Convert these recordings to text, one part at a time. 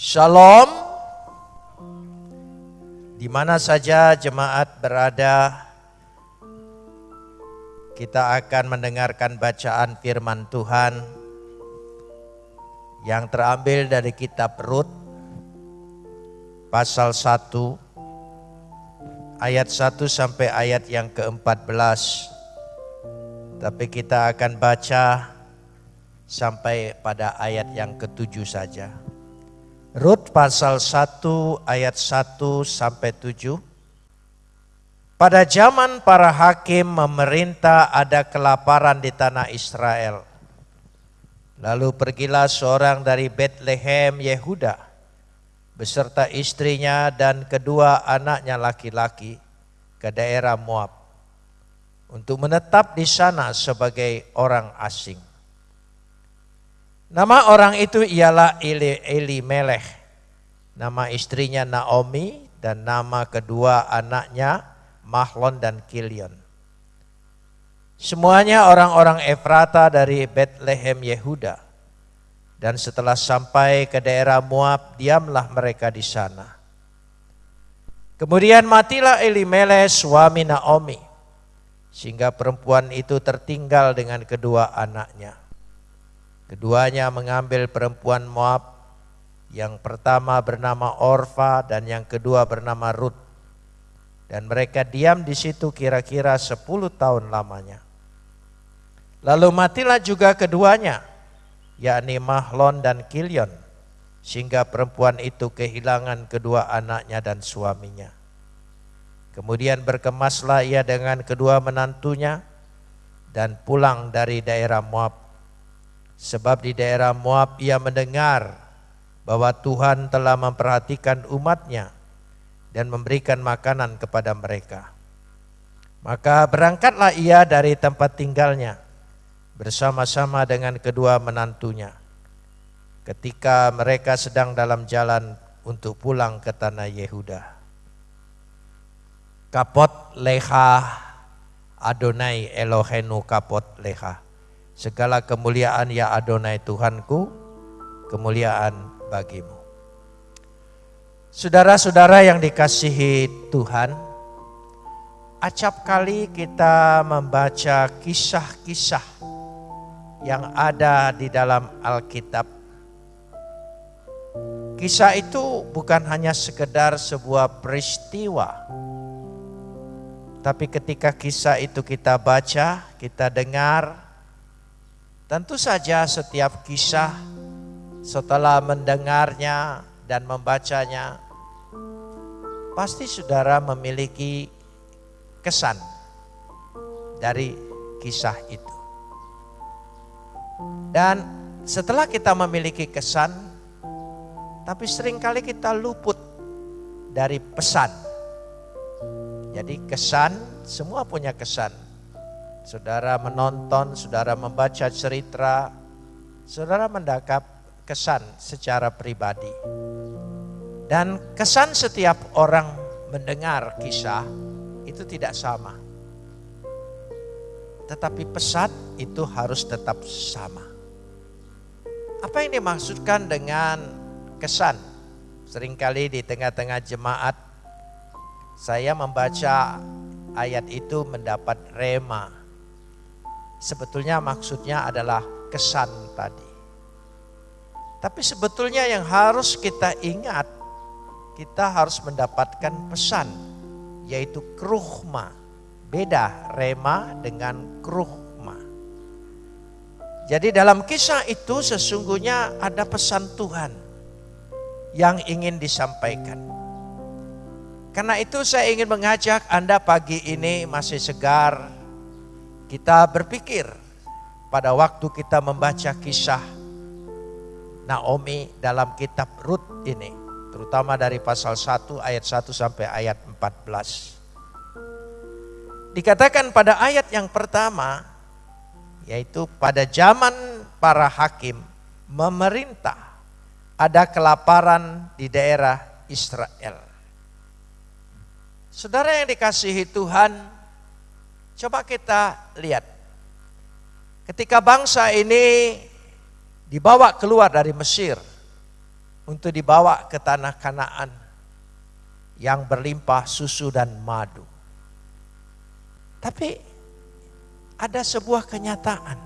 Shalom. Di mana saja jemaat berada, kita akan mendengarkan bacaan firman Tuhan yang terambil dari kitab Rut pasal 1 ayat 1 sampai ayat yang ke-14. Tapi kita akan baca sampai pada ayat yang ketujuh saja. Rut pasal 1 ayat 1 sampai 7. Pada zaman para hakim memerintah ada kelaparan di tanah Israel. Lalu pergilah seorang dari Bethlehem Yehuda beserta istrinya dan kedua anaknya laki-laki ke daerah Moab untuk menetap di sana sebagai orang asing. Nama orang itu ialah Eli, Eli Melech. Nama istrinya Naomi dan nama kedua anaknya Mahlon dan Kilion. Semuanya orang-orang Efrata dari Bethlehem Yehuda. Dan setelah sampai ke daerah Moab, diamlah mereka di sana. Kemudian matilah Elimelech suami Naomi, sehingga perempuan itu tertinggal dengan kedua anaknya. Keduanya mengambil perempuan Moab, yang pertama bernama Orfa dan yang kedua bernama Ruth. Dan mereka diam di situ kira-kira 10 tahun lamanya. Lalu matilah juga keduanya, yakni Mahlon dan Kilion, sehingga perempuan itu kehilangan kedua anaknya dan suaminya. Kemudian berkemaslah ia dengan kedua menantunya dan pulang dari daerah Moab Sebab di daerah Moab ia mendengar bahwa Tuhan telah memperhatikan umatnya dan memberikan makanan kepada mereka. Maka berangkatlah ia dari tempat tinggalnya bersama-sama dengan kedua menantunya. Ketika mereka sedang dalam jalan untuk pulang ke tanah Yehuda. Kapot leha Adonai Elohenu kapot leha. Segala kemuliaan ya Adonai Tuhanku, kemuliaan bagimu. Saudara-saudara yang dikasihi Tuhan, acap kali kita membaca kisah-kisah yang ada di dalam Alkitab. Kisah itu bukan hanya sekedar sebuah peristiwa, tapi ketika kisah itu kita baca, kita dengar, Tentu saja setiap kisah setelah mendengarnya dan membacanya pasti saudara memiliki kesan dari kisah itu. Dan setelah kita memiliki kesan, tapi sering kali kita luput dari pesan. Jadi kesan, semua punya kesan. Saudara menonton, saudara membaca cerita, saudara mendakap kesan secara pribadi. Dan kesan setiap orang mendengar kisah itu tidak sama. Tetapi pesan itu harus tetap sama. Apa yang dimaksudkan dengan kesan? Seringkali di tengah-tengah jemaat saya membaca ayat itu mendapat rema Sebetulnya maksudnya adalah kesan tadi. Tapi sebetulnya yang harus kita ingat, kita harus mendapatkan pesan, yaitu kruhma. Beda rema dengan kruhma. Jadi dalam kisah itu sesungguhnya ada pesan Tuhan yang ingin disampaikan. Karena itu saya ingin mengajak Anda pagi ini masih segar, kita berpikir pada waktu kita membaca kisah Naomi dalam kitab Rut ini, terutama dari pasal 1 ayat 1 sampai ayat 14. Dikatakan pada ayat yang pertama, yaitu pada zaman para hakim memerintah ada kelaparan di daerah Israel. Saudara yang dikasihi Tuhan, Coba kita lihat. Ketika bangsa ini dibawa keluar dari Mesir untuk dibawa ke tanah Kanaan yang berlimpah susu dan madu. Tapi ada sebuah kenyataan.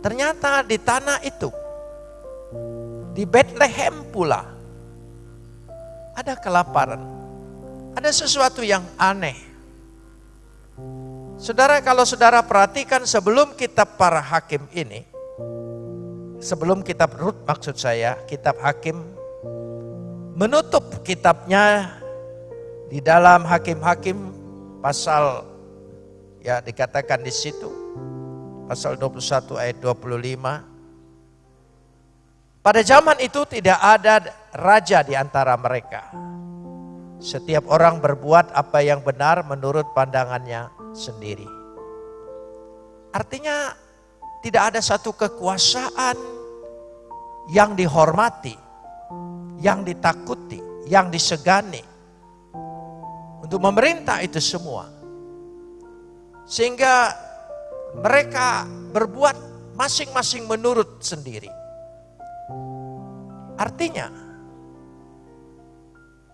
Ternyata di tanah itu, di Bethlehem pula, ada kelaparan. Ada sesuatu yang aneh. Saudara, kalau saudara perhatikan sebelum kitab para hakim ini, sebelum kitab Rut maksud saya, kitab hakim menutup kitabnya di dalam hakim-hakim pasal ya dikatakan di situ pasal 21 ayat 25 pada zaman itu tidak ada raja di antara mereka. Setiap orang berbuat apa yang benar menurut pandangannya sendiri. Artinya tidak ada satu kekuasaan yang dihormati yang ditakuti, yang disegani untuk memerintah itu semua. Sehingga mereka berbuat masing-masing menurut sendiri. Artinya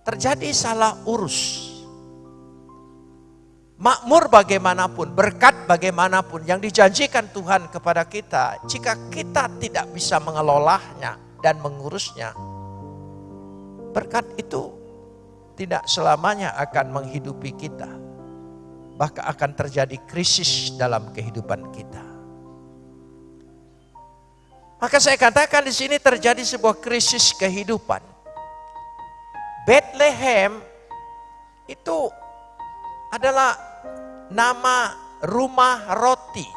terjadi salah urus. Makmur bagaimanapun, berkat bagaimanapun yang dijanjikan Tuhan kepada kita, jika kita tidak bisa mengelolanya dan mengurusnya, Berkat itu tidak selamanya akan menghidupi kita. Bahkan akan terjadi krisis dalam kehidupan kita. Maka saya katakan di sini terjadi sebuah krisis kehidupan. Bethlehem itu adalah nama rumah roti.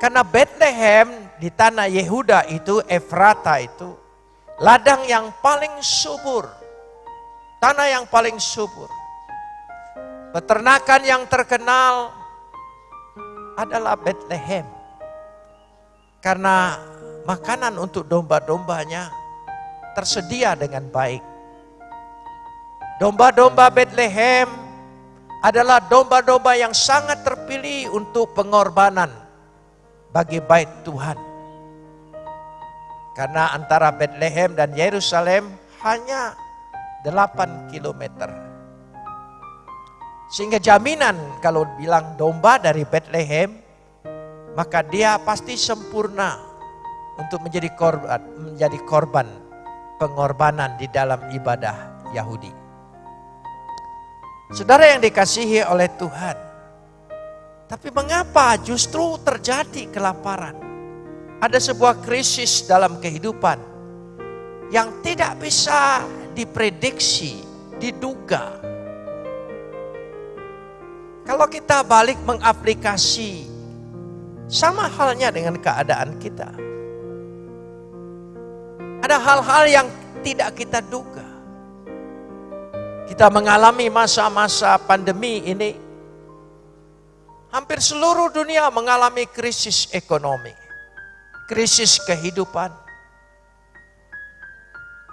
Karena Bethlehem di tanah Yehuda itu, Efrata itu Ladang yang paling subur. Tanah yang paling subur. Peternakan yang terkenal adalah Bethlehem. Karena makanan untuk domba-dombanya tersedia dengan baik. Domba-domba Bethlehem adalah domba-domba yang sangat terpilih untuk pengorbanan bagi bait Tuhan. Karena antara Bethlehem dan Yerusalem hanya 8 kilometer. Sehingga jaminan kalau bilang domba dari Bethlehem, maka dia pasti sempurna untuk menjadi korban, menjadi korban pengorbanan di dalam ibadah Yahudi. Saudara yang dikasihi oleh Tuhan, tapi mengapa justru terjadi kelaparan? ada sebuah krisis dalam kehidupan yang tidak bisa diprediksi, diduga. Kalau kita balik mengaplikasi sama halnya dengan keadaan kita. Ada hal-hal yang tidak kita duga. Kita mengalami masa-masa pandemi ini. Hampir seluruh dunia mengalami krisis ekonomi krisis kehidupan.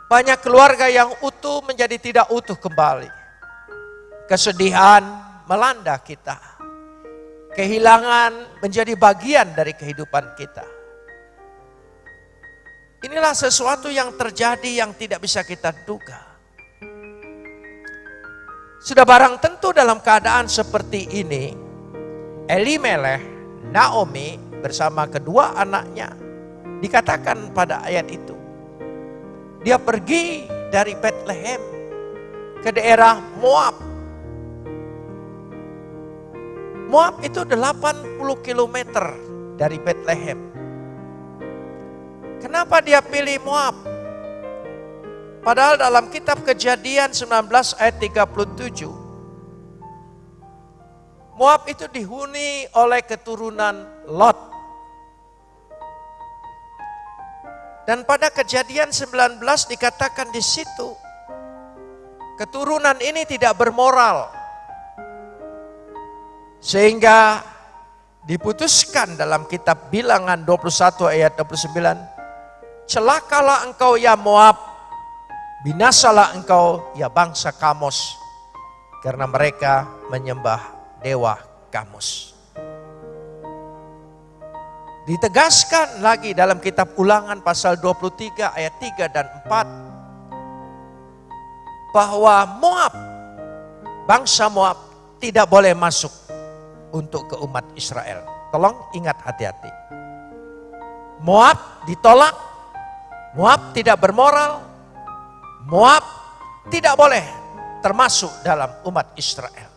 Banyak keluarga yang utuh menjadi tidak utuh kembali. Kesedihan melanda kita. Kehilangan menjadi bagian dari kehidupan kita. Inilah sesuatu yang terjadi yang tidak bisa kita duga. Sudah barang tentu dalam keadaan seperti ini, Elimelech, Naomi bersama kedua anaknya Dikatakan pada ayat itu. Dia pergi dari Bethlehem ke daerah Moab. Moab itu 80 km dari Bethlehem. Kenapa dia pilih Moab? Padahal dalam kitab kejadian 19 ayat 37. Moab itu dihuni oleh keturunan Lot. Dan pada kejadian 19 dikatakan di situ, keturunan ini tidak bermoral. Sehingga diputuskan dalam kitab bilangan 21 ayat 29, celakalah engkau ya Moab, binasalah engkau ya bangsa Kamos, karena mereka menyembah dewa Kamos. Ditegaskan lagi dalam kitab ulangan pasal 23 ayat 3 dan 4. Bahwa Moab, bangsa Moab tidak boleh masuk untuk ke umat Israel. Tolong ingat hati-hati. Moab ditolak, Moab tidak bermoral, Moab tidak boleh termasuk dalam umat Israel.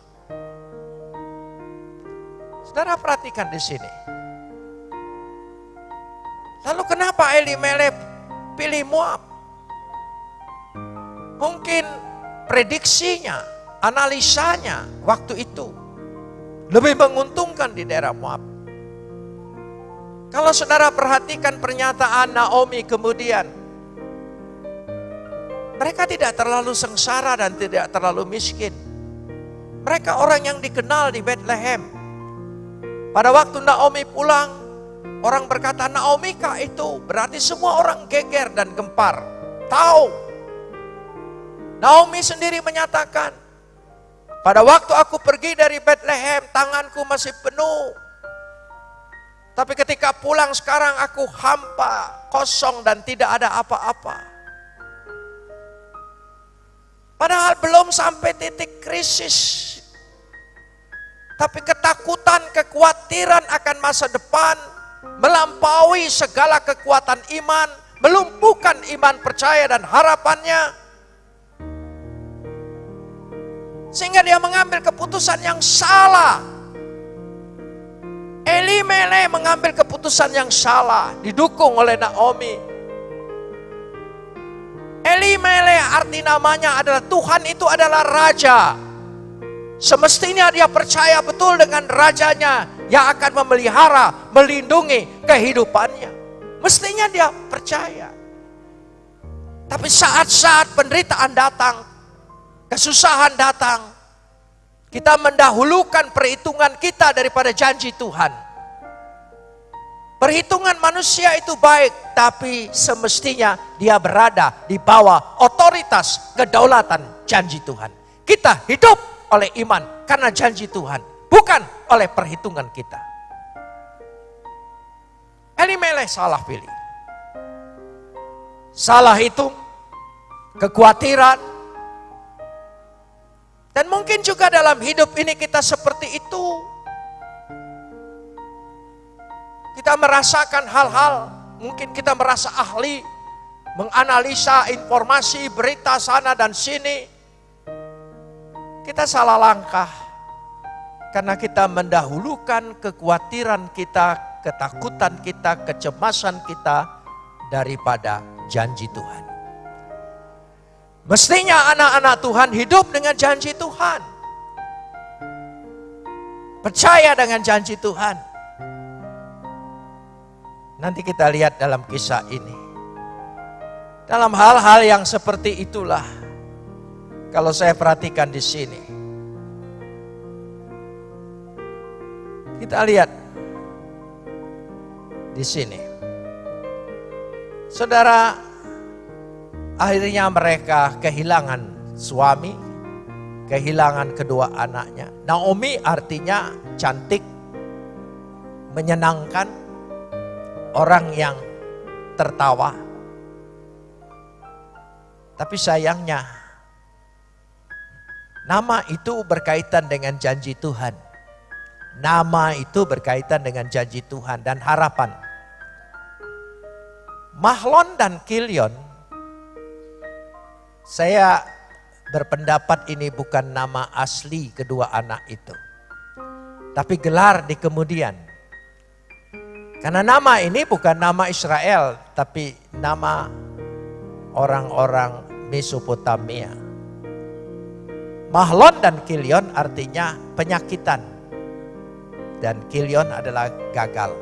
Saudara perhatikan di sini. Lalu kenapa Elimelek pilih Moab? Mungkin prediksinya, analisanya waktu itu lebih menguntungkan di daerah Moab. Kalau saudara perhatikan pernyataan Naomi kemudian, mereka tidak terlalu sengsara dan tidak terlalu miskin. Mereka orang yang dikenal di Bethlehem. Pada waktu Naomi pulang, Orang berkata Naomi kah itu berarti semua orang geger dan gempar. Tahu. Naomi sendiri menyatakan, pada waktu aku pergi dari Bethlehem, tanganku masih penuh. Tapi ketika pulang sekarang aku hampa, kosong dan tidak ada apa-apa. Padahal belum sampai titik krisis. Tapi ketakutan, kekhawatiran akan masa depan melampaui segala kekuatan iman, melumpuhkan iman percaya dan harapannya. Sehingga dia mengambil keputusan yang salah. Elimele mengambil keputusan yang salah, didukung oleh Naomi. Elimele arti namanya adalah Tuhan itu adalah Raja. Semestinya dia percaya betul dengan rajanya yang akan memelihara, melindungi kehidupannya. Mestinya dia percaya. Tapi saat-saat penderitaan datang, kesusahan datang, kita mendahulukan perhitungan kita daripada janji Tuhan. Perhitungan manusia itu baik, tapi semestinya dia berada di bawah otoritas kedaulatan janji Tuhan. Kita hidup oleh iman karena janji Tuhan, bukan oleh perhitungan kita. Elimelech salah pilih. Salah itu kekhawatiran, dan mungkin juga dalam hidup ini kita seperti itu. Kita merasakan hal-hal, mungkin kita merasa ahli, menganalisa informasi, berita sana dan sini. Kita salah langkah karena kita mendahulukan kekhawatiran kita, ketakutan kita, kecemasan kita daripada janji Tuhan. Mestinya anak-anak Tuhan hidup dengan janji Tuhan. Percaya dengan janji Tuhan. Nanti kita lihat dalam kisah ini. Dalam hal-hal yang seperti itulah kalau saya perhatikan di sini. Kita lihat di sini. Saudara, akhirnya mereka kehilangan suami, kehilangan kedua anaknya. Naomi artinya cantik, menyenangkan, orang yang tertawa. Tapi sayangnya Nama itu berkaitan dengan janji Tuhan. Nama itu berkaitan dengan janji Tuhan dan harapan. Mahlon dan Kilion, saya berpendapat ini bukan nama asli kedua anak itu. Tapi gelar di kemudian. Karena nama ini bukan nama Israel, tapi nama orang-orang Mesopotamia. Mahlon dan Kilion artinya penyakitan. Dan Kilion adalah gagal.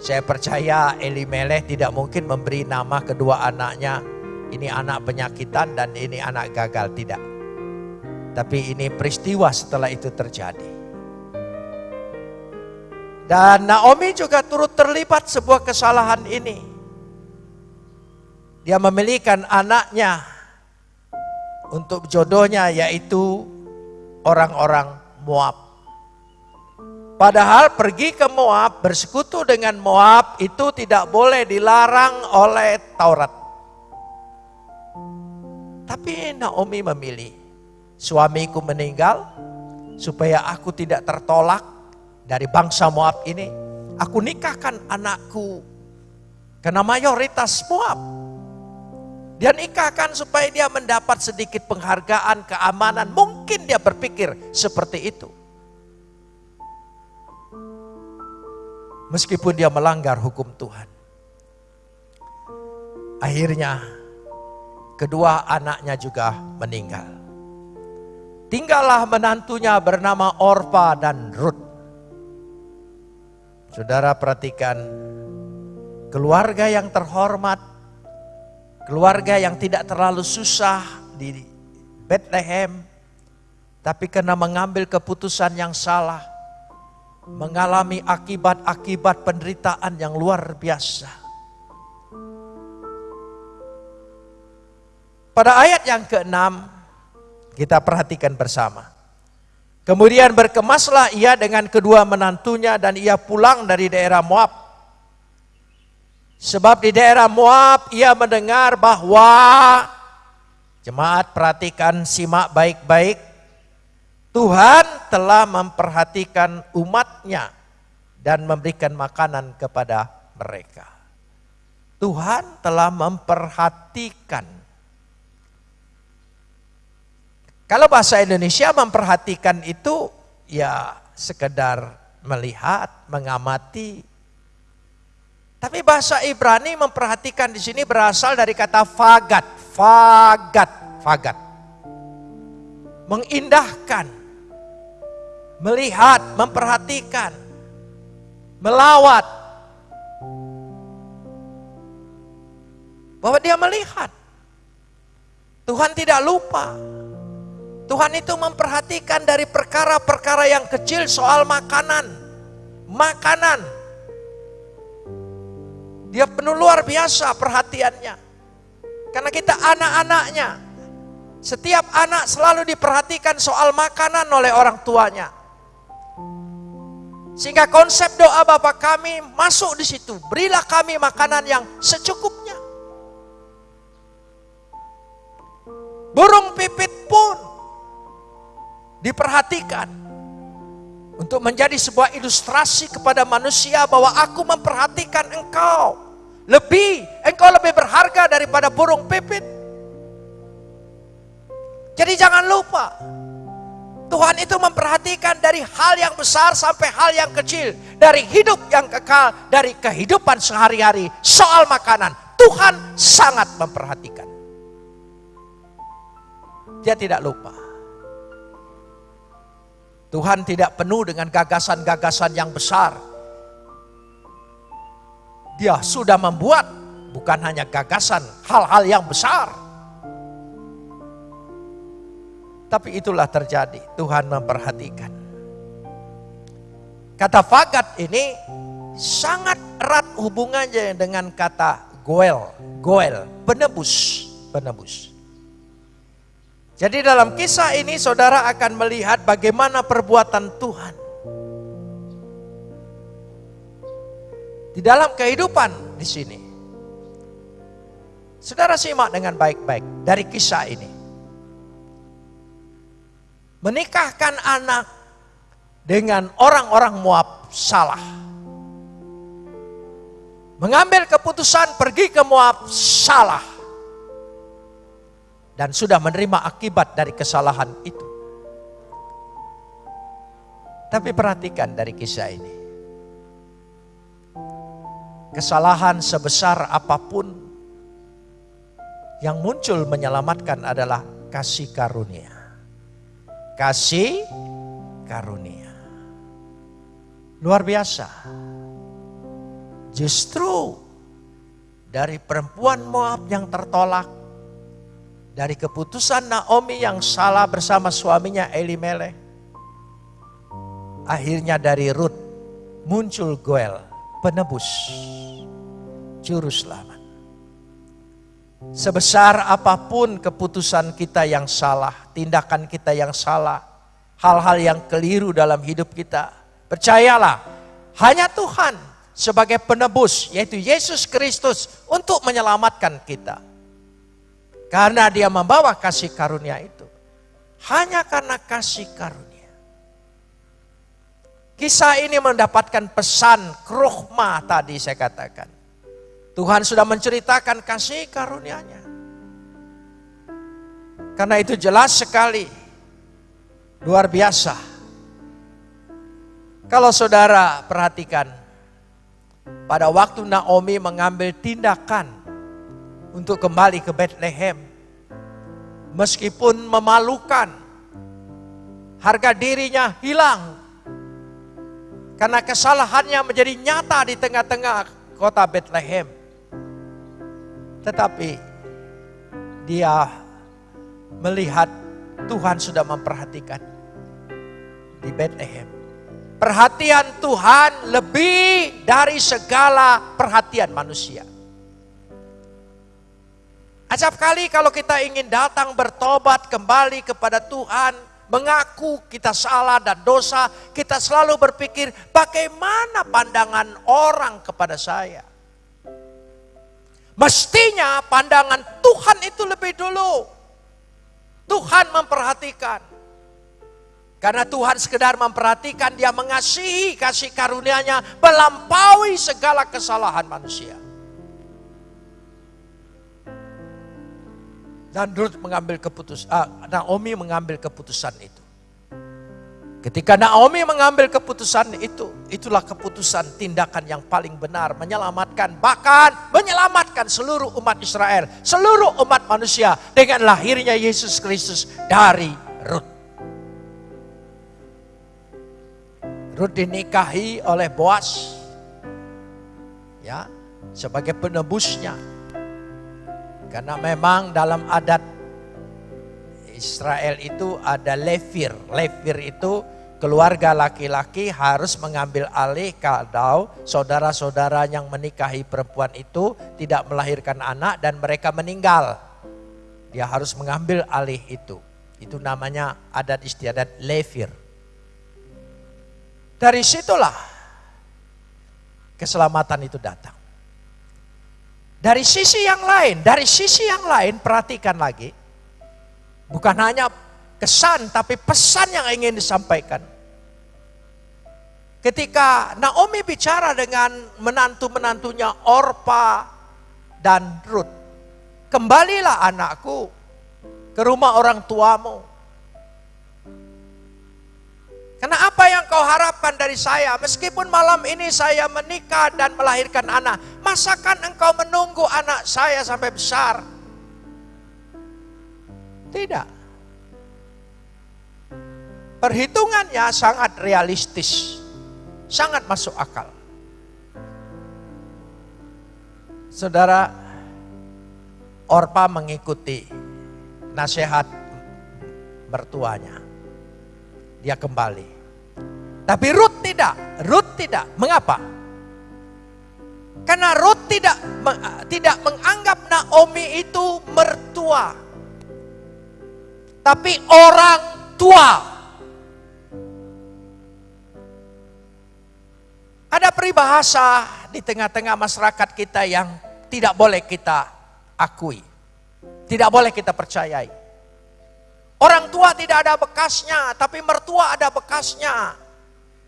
Saya percaya Elimelech tidak mungkin memberi nama kedua anaknya. Ini anak penyakitan dan ini anak gagal. Tidak. Tapi ini peristiwa setelah itu terjadi. Dan Naomi juga turut terlibat sebuah kesalahan ini. Dia memilihkan anaknya untuk jodohnya yaitu orang-orang Moab. Padahal pergi ke Moab, bersekutu dengan Moab itu tidak boleh dilarang oleh Taurat. Tapi Naomi memilih, suamiku meninggal supaya aku tidak tertolak dari bangsa Moab ini. Aku nikahkan anakku karena mayoritas Moab. Dia nikahkan supaya dia mendapat sedikit penghargaan, keamanan. Mungkin dia berpikir seperti itu. meskipun dia melanggar hukum Tuhan. Akhirnya kedua anaknya juga meninggal. Tinggallah menantunya bernama Orpa dan Ruth. Saudara perhatikan keluarga yang terhormat, keluarga yang tidak terlalu susah di Bethlehem, tapi karena mengambil keputusan yang salah, mengalami akibat-akibat penderitaan yang luar biasa. Pada ayat yang keenam kita perhatikan bersama. Kemudian berkemaslah ia dengan kedua menantunya dan ia pulang dari daerah Moab. Sebab di daerah Moab ia mendengar bahwa jemaat perhatikan simak baik-baik Tuhan telah memperhatikan umatnya dan memberikan makanan kepada mereka. Tuhan telah memperhatikan. Kalau bahasa Indonesia memperhatikan itu ya sekedar melihat, mengamati. Tapi bahasa Ibrani memperhatikan di sini berasal dari kata fagat, fagat, fagat. Mengindahkan, melihat, memperhatikan, melawat. Bahwa dia melihat. Tuhan tidak lupa. Tuhan itu memperhatikan dari perkara-perkara yang kecil soal makanan. Makanan. Dia penuh luar biasa perhatiannya. Karena kita anak-anaknya. Setiap anak selalu diperhatikan soal makanan oleh orang tuanya. Sehingga konsep doa Bapak kami masuk di situ. Berilah kami makanan yang secukupnya. Burung pipit pun diperhatikan untuk menjadi sebuah ilustrasi kepada manusia bahwa aku memperhatikan engkau. Lebih, engkau lebih berharga daripada burung pipit. Jadi jangan lupa, Tuhan itu memperhatikan dari hal yang besar sampai hal yang kecil. Dari hidup yang kekal, dari kehidupan sehari-hari. Soal makanan, Tuhan sangat memperhatikan. Dia tidak lupa. Tuhan tidak penuh dengan gagasan-gagasan yang besar. Dia sudah membuat bukan hanya gagasan, hal-hal yang besar tapi itulah terjadi. Tuhan memperhatikan. Kata fagat ini sangat erat hubungannya dengan kata goel. Goel, penebus. Penebus. Jadi dalam kisah ini saudara akan melihat bagaimana perbuatan Tuhan. Di dalam kehidupan di sini. Saudara simak dengan baik-baik dari kisah ini menikahkan anak dengan orang-orang Moab salah. Mengambil keputusan pergi ke Moab salah. Dan sudah menerima akibat dari kesalahan itu. Tapi perhatikan dari kisah ini. Kesalahan sebesar apa pun yang muncul menyelamatkan adalah kasih karunia kasih karunia. Luar biasa. Justru dari perempuan Moab yang tertolak, dari keputusan Naomi yang salah bersama suaminya Elimelech, akhirnya dari Ruth muncul Goel, penebus, juru selamat. Sebesar apa pun keputusan kita yang salah, tindakan kita yang salah, hal-hal yang keliru dalam hidup kita, Percayalah, hanya Tuhan sebagai penebus, yaitu Yesus Kristus, untuk menyelamatkan kita. Karena dia membawa kasih karunia itu. Hanya karena kasih karunia. Kisah ini mendapatkan pesan kruhma tadi saya katakan. Tuhan sudah menceritakan kasih karunia-Nya. Karena itu jelas sekali, luar biasa. Kalau saudara perhatikan, pada waktu Naomi mengambil tindakan untuk kembali ke Bethlehem, meskipun memalukan, harga dirinya hilang karena kesalahannya menjadi nyata di tengah-tengah kota Bethlehem. Tetapi dia melihat Tuhan sudah memperhatikan di Bethlehem. Perhatian Tuhan lebih dari segala perhatian manusia. Acap kali kalau kita ingin datang bertobat kembali kepada Tuhan, mengaku kita salah dan dosa, kita selalu berpikir bagaimana pandangan orang kepada saya. Mestinya pandangan Tuhan itu lebih dulu. Tuhan memperhatikan. Karena Tuhan sekedar memperhatikan, dia mengasihi kasih karunia-Nya melampaui segala kesalahan manusia. Dan Ruth mengambil keputusan, uh, Naomi mengambil keputusan itu. Ketika Naomi mengambil keputusan itu, itulah keputusan tindakan yang paling benar, menyelamatkan, bahkan menyelamatkan seluruh umat Israel, seluruh umat manusia dengan lahirnya Yesus Kristus dari Ruth. Rut dinikahi oleh Boas. Ya, sebagai penebusnya. Karena memang dalam adat Israel itu ada levir. Levir itu keluarga laki-laki harus mengambil alih kalau saudara-saudara yang menikahi perempuan itu tidak melahirkan anak dan mereka meninggal. Dia harus mengambil alih itu. Itu namanya adat istiadat levir. Dari situlah keselamatan itu datang. Dari sisi yang lain, dari sisi yang lain perhatikan lagi. Bukan hanya kesan tapi pesan yang ingin disampaikan. Ketika Naomi bicara dengan menantu-menantunya Orpa dan Ruth. Kembalilah anakku ke rumah orang tuamu. Karena apa yang kau harapkan dari saya, meskipun malam ini saya menikah dan melahirkan anak, masakan engkau menunggu anak saya sampai besar? Tidak. Perhitungannya sangat realistis, sangat masuk akal. Saudara, Orpa mengikuti nasihat mertuanya dia kembali. Tapi Ruth tidak, Ruth tidak. Mengapa? Karena Ruth tidak tidak menganggap Naomi itu mertua. Tapi orang tua. Ada peribahasa di tengah-tengah masyarakat kita yang tidak boleh kita akui. Tidak boleh kita percayai. Orang tua tidak ada bekasnya, tapi mertua ada bekasnya.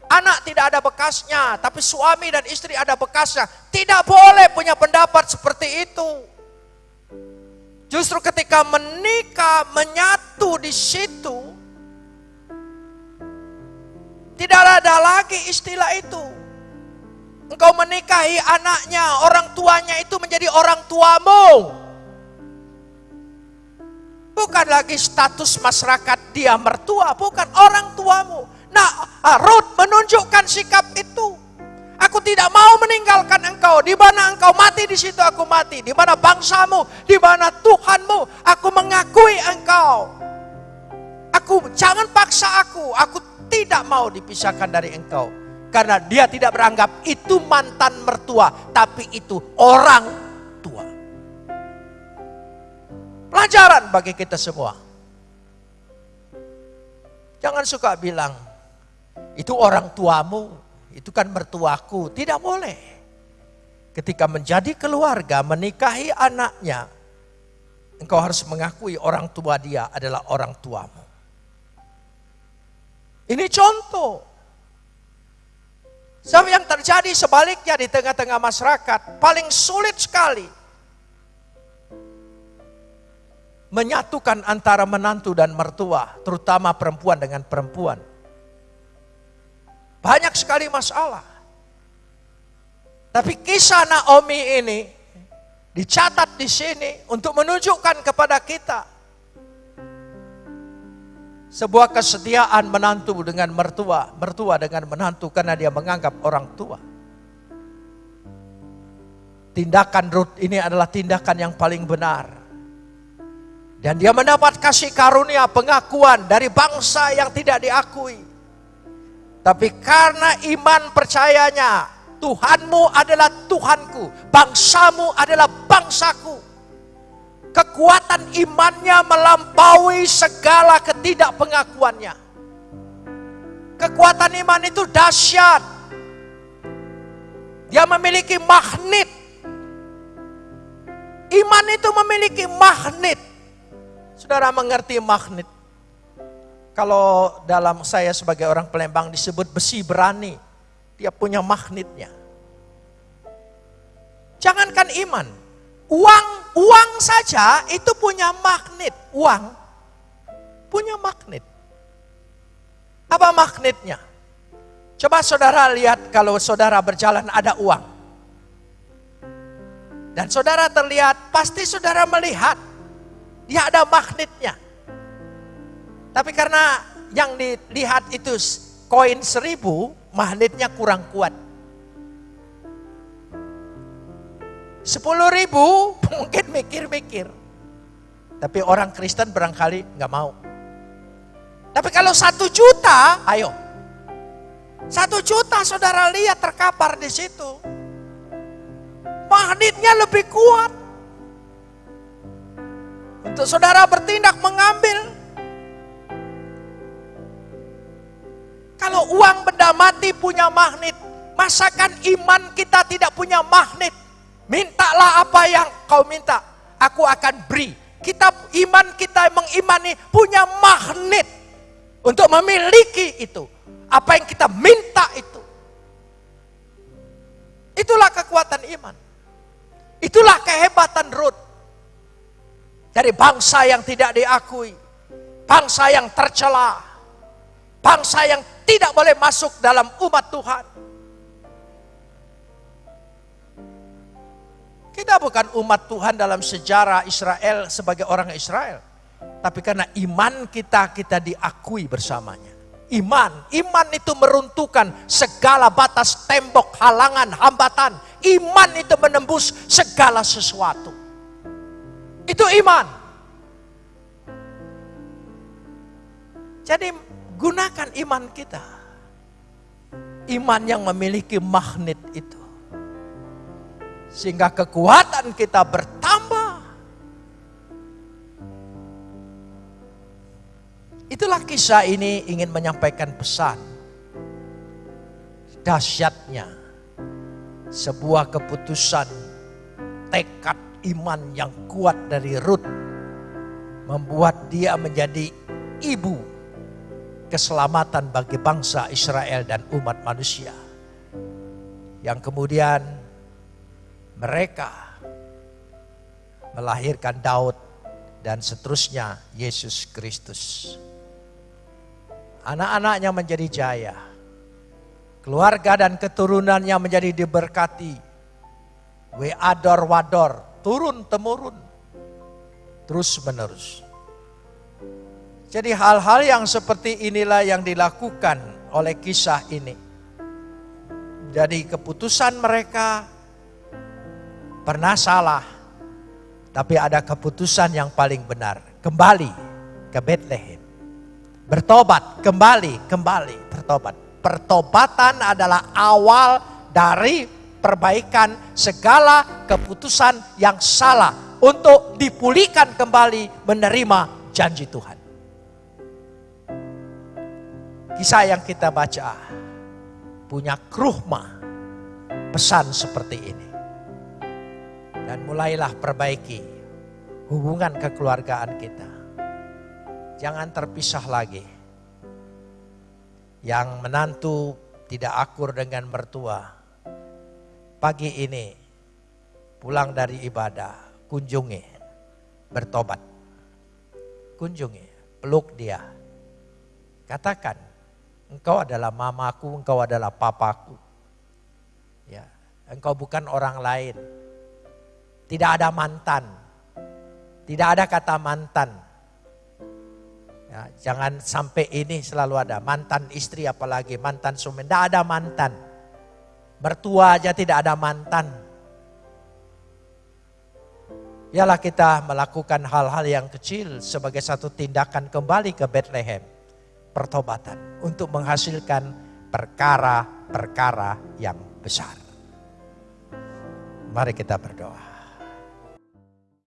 Anak tidak ada bekasnya, tapi suami dan istri ada bekasnya. Tidak boleh punya pendapat seperti itu. Justru ketika menikah, menyatu di situ, tidak ada lagi istilah itu. Engkau menikahi anaknya, orang tuanya itu menjadi orang tuamu. Bukan lagi status masyarakat dia mertua, bukan orang tuamu. Nah, Ruth menunjukkan sikap itu. Aku tidak mau meninggalkan engkau. Di mana engkau mati, di situ aku mati. Di mana bangsamu, di mana Tuhanmu, aku mengakui engkau. Aku jangan paksa aku. Aku tidak mau dipisahkan dari engkau. Karena dia tidak beranggap itu mantan mertua, tapi itu orang Pelajaran bagi kita semua. Jangan suka bilang, Itu orang tuamu, itu kan mertuaku. Tidak boleh. Ketika menjadi keluarga, menikahi anaknya, engkau harus mengakui orang tua dia adalah orang tuamu. Ini contoh. Sebab yang terjadi sebaliknya di tengah-tengah masyarakat, paling sulit sekali menyatukan antara menantu dan mertua, terutama perempuan dengan perempuan. Banyak sekali masalah. Tapi kisah Naomi ini dicatat di sini untuk menunjukkan kepada kita sebuah kesetiaan menantu dengan mertua, mertua dengan menantu karena dia menganggap orang tua. Tindakan Ruth ini adalah tindakan yang paling benar. Dan dia mendapat kasih karunia pengakuan dari bangsa yang tidak diakui. Tapi karena iman percayanya, Tuhanmu adalah Tuhanku, bangsamu adalah bangsaku Kekuatan imannya melampaui segala ketidakpengakuannya. Kekuatan iman itu dahsyat. Dia memiliki magnet. Iman itu memiliki magnet. Saudara mengerti magnet? Kalau dalam saya sebagai orang Palembang disebut besi berani, dia punya magnetnya. Jangankan iman, Uang, uang saja itu punya magnet. Uang punya magnet. Apa magnetnya? Coba saudara lihat kalau saudara berjalan ada uang. Dan saudara terlihat, pasti saudara melihat dia ada magnetnya. Tapi karena yang dilihat itu koin seribu, magnetnya kurang kuat. Sepuluh ribu mungkin mikir-mikir. Tapi orang Kristen barangkali nggak mau. Tapi kalau satu juta, ayo. Satu juta saudara lihat terkapar di situ. Magnetnya lebih kuat. Untuk saudara bertindak mengambil. Kalau uang benda mati punya magnet, masakan iman kita tidak punya magnet? Mintalah apa yang kau minta, aku akan beri. Kita iman kita mengimani punya magnet untuk memiliki itu. Apa yang kita minta itu. Itulah kekuatan iman. Itulah kehebatan Ruth. Dari bangsa yang tidak diakui. Bangsa yang tercela. Bangsa yang tidak boleh masuk dalam umat Tuhan. Kita bukan umat Tuhan dalam sejarah Israel sebagai orang Israel. Tapi karena iman kita, kita diakui bersamanya. Iman, iman itu meruntuhkan segala batas tembok, halangan, hambatan. Iman itu menembus segala sesuatu. Itu iman. Jadi gunakan iman kita. Iman yang memiliki magnet itu. Sehingga kekuatan kita bertambah. Itulah kisah ini ingin menyampaikan pesan. Dahsyatnya sebuah keputusan tekad iman yang kuat dari Ruth membuat dia menjadi ibu keselamatan bagi bangsa Israel dan umat manusia. Yang kemudian mereka melahirkan Daud dan seterusnya Yesus Kristus. Anak-anaknya menjadi jaya. Keluarga dan keturunannya menjadi diberkati. Weador wador, turun temurun. Terus menerus. Jadi hal-hal yang seperti inilah yang dilakukan oleh kisah ini. Jadi keputusan mereka pernah salah, tapi ada keputusan yang paling benar. Kembali ke Bethlehem. Bertobat, kembali, kembali, bertobat. Pertobatan adalah awal dari perbaikan segala keputusan yang salah untuk dipulihkan kembali menerima janji Tuhan. Kisah yang kita baca punya kruhma pesan seperti ini. Dan mulailah perbaiki hubungan kekeluargaan kita. Jangan terpisah lagi. Yang menantu tidak akur dengan mertua. Pagi ini pulang dari ibadah, kunjungi, bertobat. Kunjungi, peluk dia. Katakan, engkau adalah mamaku, engkau adalah papaku. Ya, engkau bukan orang lain. Tidak ada mantan. Tidak ada kata mantan. Ya, jangan sampai ini selalu ada mantan istri apalagi mantan suami. Tidak ada mantan. Bertua aja tidak ada mantan. Yalah kita melakukan hal-hal yang kecil sebagai satu tindakan kembali ke Bethlehem. Pertobatan untuk menghasilkan perkara-perkara yang besar. Mari kita berdoa.